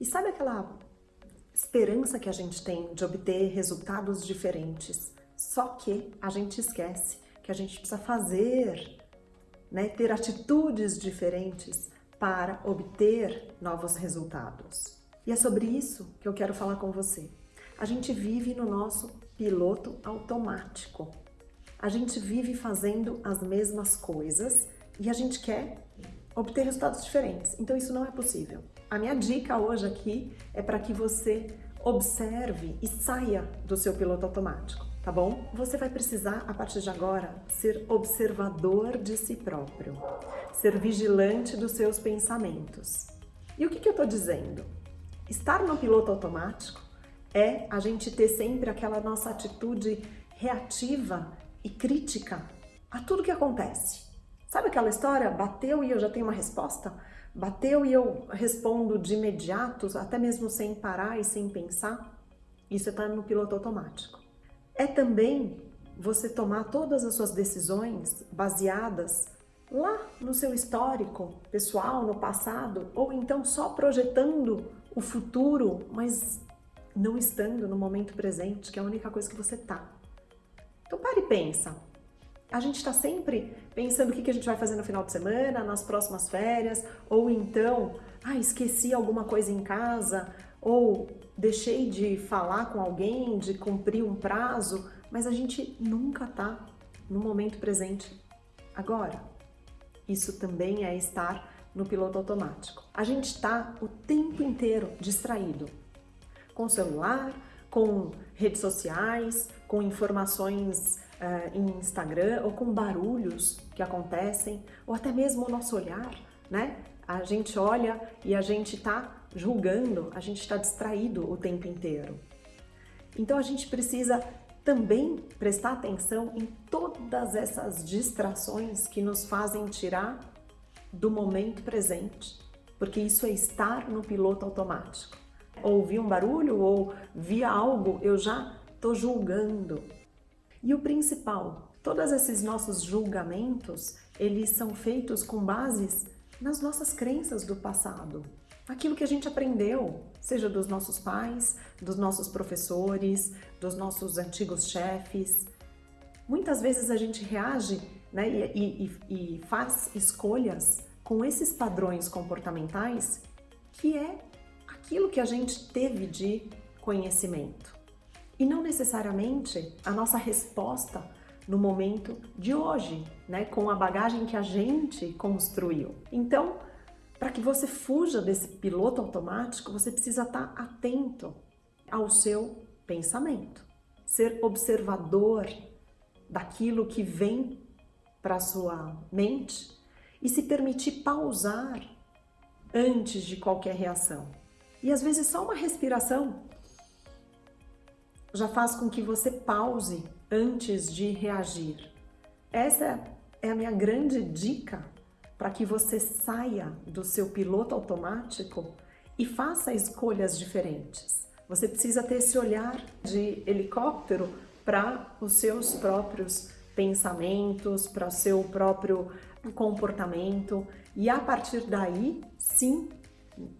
E sabe aquela esperança que a gente tem de obter resultados diferentes? Só que a gente esquece que a gente precisa fazer, né, ter atitudes diferentes para obter novos resultados. E é sobre isso que eu quero falar com você. A gente vive no nosso piloto automático. A gente vive fazendo as mesmas coisas e a gente quer obter resultados diferentes. Então isso não é possível. A minha dica hoje aqui é para que você observe e saia do seu piloto automático, tá bom? Você vai precisar, a partir de agora, ser observador de si próprio, ser vigilante dos seus pensamentos. E o que, que eu estou dizendo? Estar no piloto automático é a gente ter sempre aquela nossa atitude reativa e crítica a tudo que acontece. Sabe aquela história? Bateu e eu já tenho uma resposta? Bateu e eu respondo de imediato, até mesmo sem parar e sem pensar? Isso está no piloto automático. É também você tomar todas as suas decisões baseadas lá no seu histórico pessoal, no passado, ou então só projetando o futuro, mas não estando no momento presente, que é a única coisa que você tá. Então pare e pensa. A gente está sempre pensando o que a gente vai fazer no final de semana, nas próximas férias, ou então, ah, esqueci alguma coisa em casa, ou deixei de falar com alguém, de cumprir um prazo, mas a gente nunca tá no momento presente agora. Isso também é estar no piloto automático. A gente está o tempo inteiro distraído com celular, com redes sociais, com informações uh, em Instagram ou com barulhos que acontecem, ou até mesmo o nosso olhar, né? A gente olha e a gente está julgando, a gente está distraído o tempo inteiro. Então a gente precisa também prestar atenção em todas essas distrações que nos fazem tirar do momento presente, porque isso é estar no piloto automático. Ouvi um barulho ou vi algo, eu já estou julgando. E o principal, todos esses nossos julgamentos, eles são feitos com bases nas nossas crenças do passado. Aquilo que a gente aprendeu, seja dos nossos pais, dos nossos professores, dos nossos antigos chefes. Muitas vezes a gente reage né, e, e, e faz escolhas com esses padrões comportamentais que é aquilo que a gente teve de conhecimento. E não necessariamente a nossa resposta no momento de hoje, né, com a bagagem que a gente construiu. Então, para que você fuja desse piloto automático, você precisa estar atento ao seu pensamento, ser observador daquilo que vem para a sua mente e se permitir pausar antes de qualquer reação. E às vezes só uma respiração já faz com que você pause antes de reagir. Essa é a minha grande dica para que você saia do seu piloto automático e faça escolhas diferentes. Você precisa ter esse olhar de helicóptero para os seus próprios pensamentos, para o seu próprio comportamento e a partir daí, sim,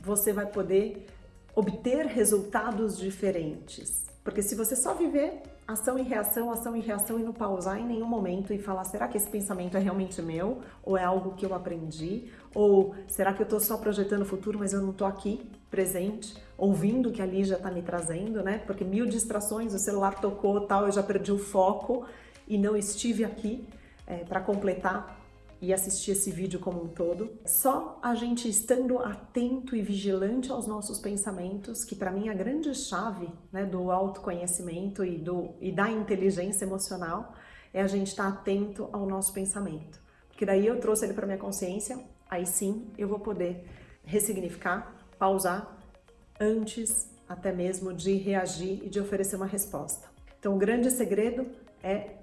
você vai poder obter resultados diferentes. Porque se você só viver ação e reação, ação e reação e não pausar em nenhum momento e falar, será que esse pensamento é realmente meu? Ou é algo que eu aprendi? Ou será que eu estou só projetando o futuro, mas eu não estou aqui, presente, ouvindo o que a Lígia está me trazendo, né? Porque mil distrações, o celular tocou tal, eu já perdi o foco e não estive aqui é, para completar e assistir esse vídeo como um todo. Só a gente estando atento e vigilante aos nossos pensamentos, que para mim é a grande chave né, do autoconhecimento e, do, e da inteligência emocional, é a gente estar atento ao nosso pensamento. Porque daí eu trouxe ele para minha consciência, aí sim eu vou poder ressignificar, pausar, antes até mesmo de reagir e de oferecer uma resposta. Então o grande segredo é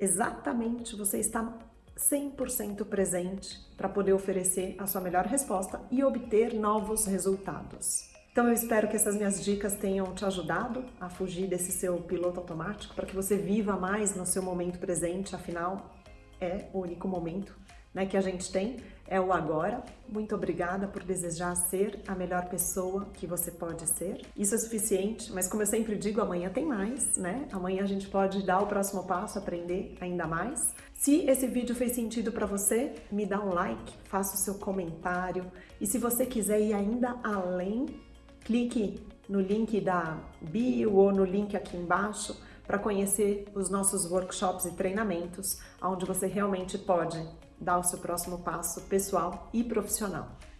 exatamente você estar 100% presente para poder oferecer a sua melhor resposta e obter novos resultados. Então eu espero que essas minhas dicas tenham te ajudado a fugir desse seu piloto automático para que você viva mais no seu momento presente, afinal é o único momento né, que a gente tem é o agora. Muito obrigada por desejar ser a melhor pessoa que você pode ser. Isso é suficiente, mas como eu sempre digo, amanhã tem mais, né? Amanhã a gente pode dar o próximo passo, aprender ainda mais. Se esse vídeo fez sentido para você, me dá um like, faça o seu comentário e se você quiser ir ainda além, clique no link da bio ou no link aqui embaixo para conhecer os nossos workshops e treinamentos, onde você realmente pode dar o seu próximo passo pessoal e profissional.